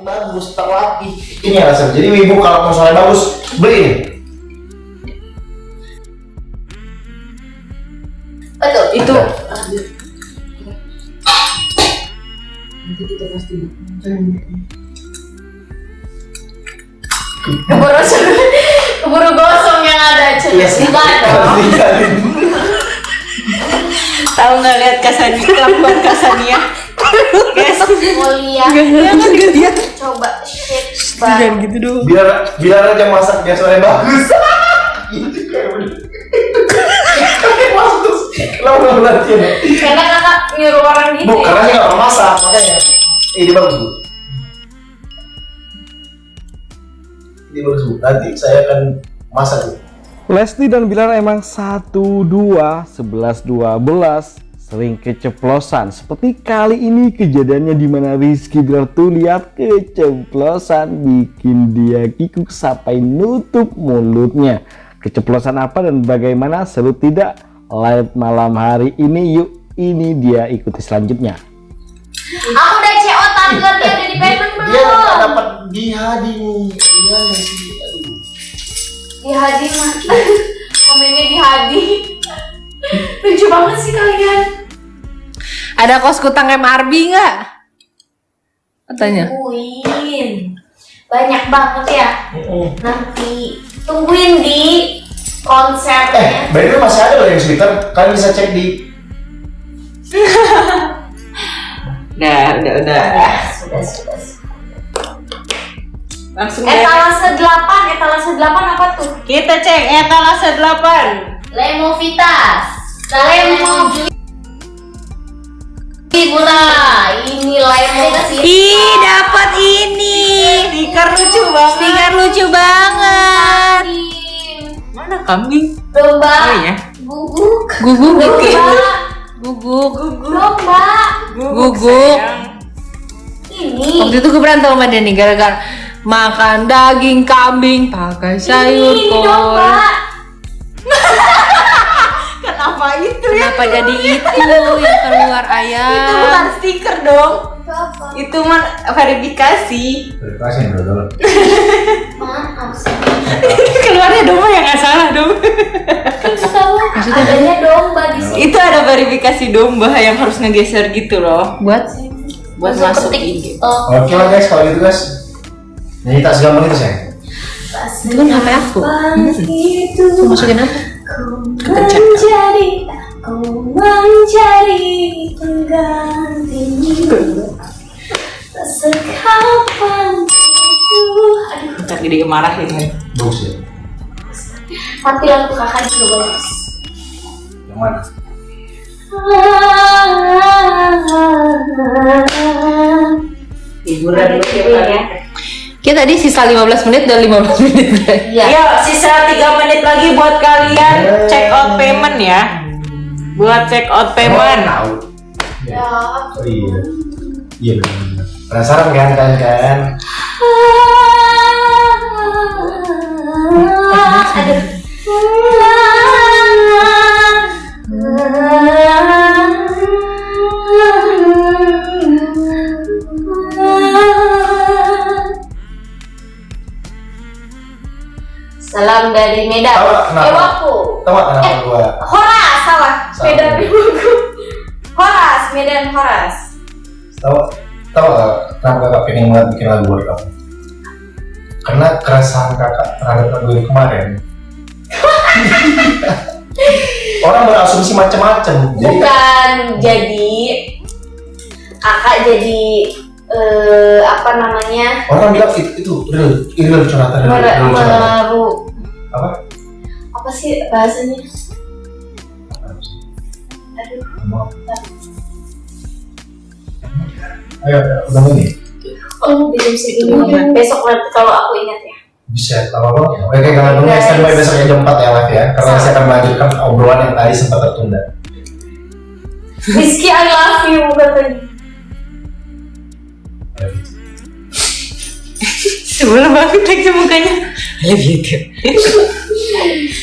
bagus terlatih ini alasan jadi ibu kalau mau soalnya bagus beli ini Betul. Itu Nanti kita pasti keburu keburu gosong yang ada cuy. Iya dong. Tinggalin. tahu nggak lihat Kasani kelakuan Kasania? Guys, Mulia. ya kan lihat. Coba shit Jangan gitu dong. biar biar aja masak biar bagus Karena kakak nyuruh orang gitu. bu ya. karena saya nggak pernah masak makanya ini bagus bu ini bagus bu nanti saya akan masak bu Lesti dan Bilar emang 1 2 11 12 sering keceplosan. Seperti kali ini kejadiannya di mana Rizky Bilar tuh lihat keceplosan bikin dia kikuk sampai nutup mulutnya. Keceplosan apa dan bagaimana seru tidak? Live malam hari ini yuk ini dia ikuti selanjutnya. Aku udah CO tanggal dia udah di payment dia nggak belum? dapat di hadi nih dia aduh Di Hadi mah. Komennya di Hadi. Lucu banget sih kalian. Ada kos kutang MRB nggak? Katanya. Tungguin. Banyak banget ya. Mm-mm. Nanti tungguin di Eh, konsernya. by the way masih ada loh yang Twitter. Kalian bisa cek di Udah, udah, udah. Ya, sudah, sudah. sudah. Langsung ya. Etalase 8, etalase 8 apa tuh? Kita cek etalase 8. Lemovitas. Lemo Bunda, ini Lemovitas. Ih, dapat ini. Stiker lucu banget. Stiker lucu banget. Mana kambing? Domba. Oh iya. Guguk. Guguk Domba. Guguk. Domba. Guguk. Ini. Waktu itu gue berantem sama dia nih gara-gara makan daging kambing pakai sayur ini kol. domba. Kenapa jadi itu yang keluar ayam? Itu bukan stiker dong. Itu apa? Itu mah verifikasi. Terima dulu. Maaf sih. Keluarnya domba yang nggak salah dong. Tahu adanya domba di sini. itu ada verifikasi domba yang harus ngegeser gitu loh. Buat buat masuk IG. TikTok. Oke lah guys, kalau gitu guys. Nyanyi tak segampang itu saya. Itu kan HP aku. Itu Mau masukin apa? Ku ku mencari penggantimu Tak sekapan itu Aduh, dia marahin kan. Bagus ya. tapi lagu kakak juga bagus Yang mana? Hiburan ya Kita tadi sisa 15 menit dan 15 menit. Iya. Sisa 3 menit lagi buat kalian check out payment ya. Buat check out Oh, payment. tahu. Ya, Oh iya. Iya benar. Penasaran kan kan? Aduh. Salam dari Medan. Ewaku. Tahu nggak kenapa Eh. gua? Salah. Medan. Horas, Medan Horas. Tahu tahu nggak kenapa kakak pengen banget bikin lagu buat kamu? Karena keresahan kakak terhadap lagu ini kemarin. Orang berasumsi macam-macam. Bukan jadi kakak jadi eh, apa namanya orang bilang itu itu real, real curhatan, real, real curhatan. Apa? apa sih bahasanya? Ayo, udah ini. oh di jam segini. Besok nanti kalau aku ingat ya. Bisa, apa apa? Oke, kalau dulu Guys. standby besoknya jam 4 ya live ya. Karena saya akan melanjutkan obrolan yang tadi sempat tertunda. Rizky I love you katanya. Sebelum banget lagi mukanya. Lebih itu.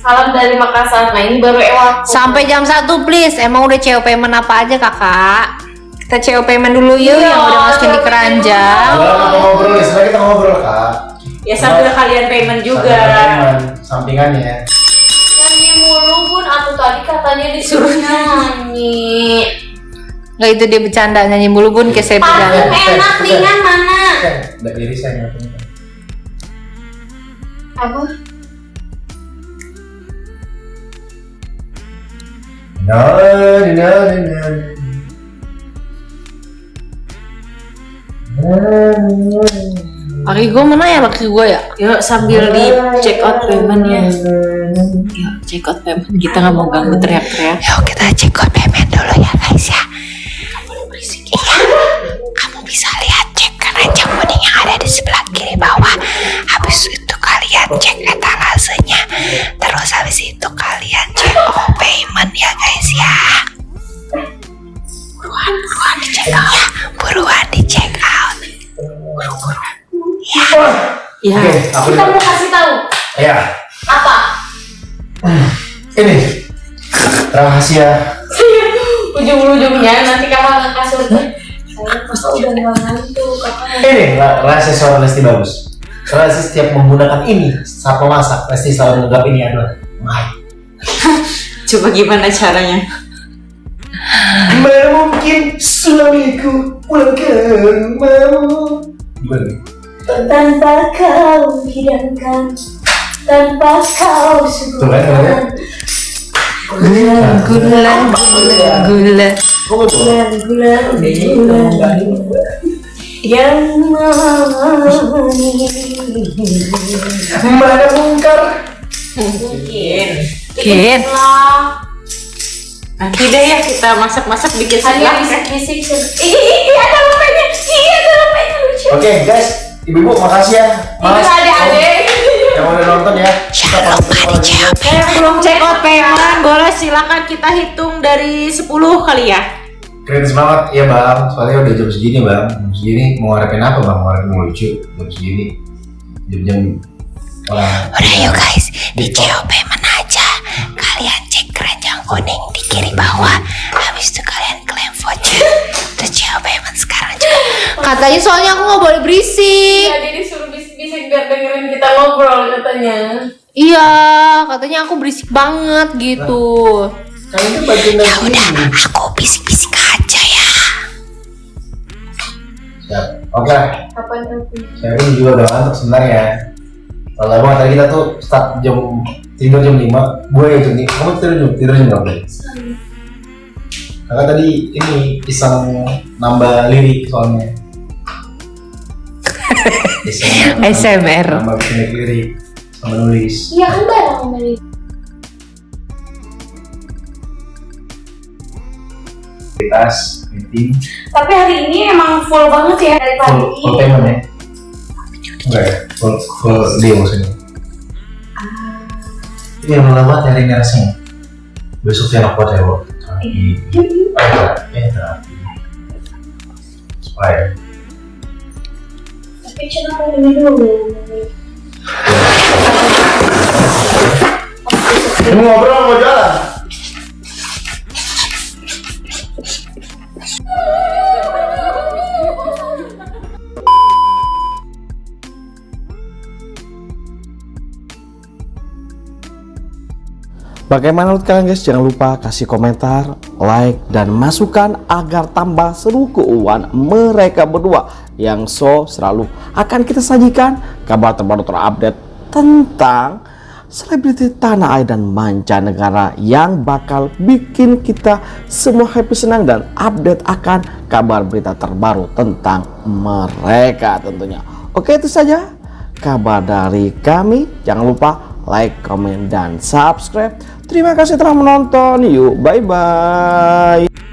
Salam dari Makassar. Nah ini baru Ewa. Sampai jam 1 please. Emang udah CEO payment apa aja kakak? Kita CEO payment dulu yuk Iya, yang udah masukin di keranjang. Udah kita ngobrol nih, sebenarnya kita ngobrol kak. Ya sambil kalian payment juga. Sambil teman, Sampingannya. Nyanyi mulu bun, atau tadi katanya disuruh nyanyi. Nggak itu dia bercanda nyanyi mulu bun kayak saya bercanda. enak, ringan mana? Udah irisan ya. Apa? No, no, no, no. Laki gue mana ya laki gue ya? Yuk sambil di check out payment ya. Yuk check out payment. Kita nggak mau ganggu teriak-teriak. Yuk kita check out payment dulu ya guys ya. Iya, kamu bisa lihat cek keranjang kuning yang ada di sebelah kiri bawah. Habis itu kalian cek etalasenya. Terus habis itu kalian cek oh payment ya guys ya. Buruan, buruan di check out ya. Buruan di check out. Ya. Oke, aku Kita mau kasih tahu Ya, apa? ini rahasia. Ujung-ujungnya nanti kakak nggak kasur Saya kakak udah ngantuk, kakak Ini ra- rahasia seorang Lesti bagus. Rahasia setiap menggunakan ini saat memasak, Lesti selalu menganggap ini adalah my. Coba gimana caranya? Mana mungkin suamiku pulang ke rumahmu? Gimana? Tanpa kau hidangkan Tanpa kau Tuh kan, suguhkan Gula, gula, gula, gula. Kok betul? Gula, gula, gula Yang manis Mana mungkar? Mungkin. Kin. Lah Nanti deh ya kita masak-masak bikin sebelah. bisik-bisik ih, ada lepenya Iya, ada lepenya lucu Oke guys, ibu-ibu makasih ya. Itu adik-adik yang udah nonton ya. Kita Jangan pamit out Saya belum check out payment, boleh silakan kita hitung dari 10 kali ya. Keren banget ya bang, soalnya udah jam segini bang. Jam segini mau ngarepin apa bang? Mau ngarepin lucu jam segini. Jam-jam orang. Udah yuk guys, di out payment aja. Kalian cek keranjang kuning di kiri bawah. Habis itu kalian klaim voucher. Out payment sekarang juga. Katanya soalnya aku nggak boleh berisik. Iya, jadi suruh bisik-bisik biar dengerin kita ngobrol katanya Iya, katanya aku berisik banget gitu. Kan itu bagian dari Ya udah, aku bisik-bisik Oke, Kapan nanti? saya pun juga udah ngantuk sebenarnya. Kalau abang tadi kita tuh start jam tidur jam 5 gue yang jam 5 kamu tidur jam tidur jam berapa? Kakak tadi ini iseng nambah lirik soalnya. Iseng ASMR. nambah lirik sama nulis. Iya kan bareng sama Aktivitas, meeting, Tapi hari ini emang full banget ya dari full, pagi. full payment ya? Enggak ya? Full, full deal maksudnya? Iya, lama banget hari ini rasanya. Besok saya nak buat ya, Bu. Terapi. Eh, terapi. Supaya. Tapi aku ini dulu. Ini ngobrol mau jalan? Bagaimana menurut kalian guys? Jangan lupa kasih komentar, like, dan masukan agar tambah seru keuangan mereka berdua yang so selalu akan kita sajikan kabar terbaru terupdate tentang selebriti tanah air dan mancanegara yang bakal bikin kita semua happy senang dan update akan kabar berita terbaru tentang mereka tentunya. Oke itu saja kabar dari kami. Jangan lupa like, comment, dan subscribe. Terima kasih telah menonton. Yuk, bye-bye.